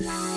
Yes.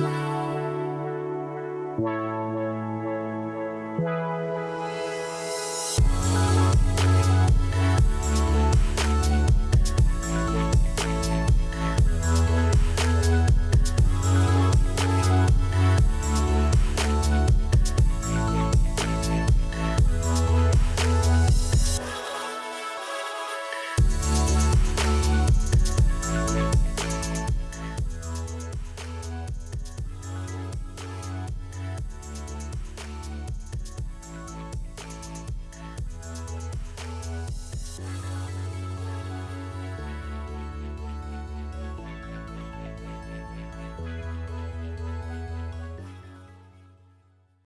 Wow.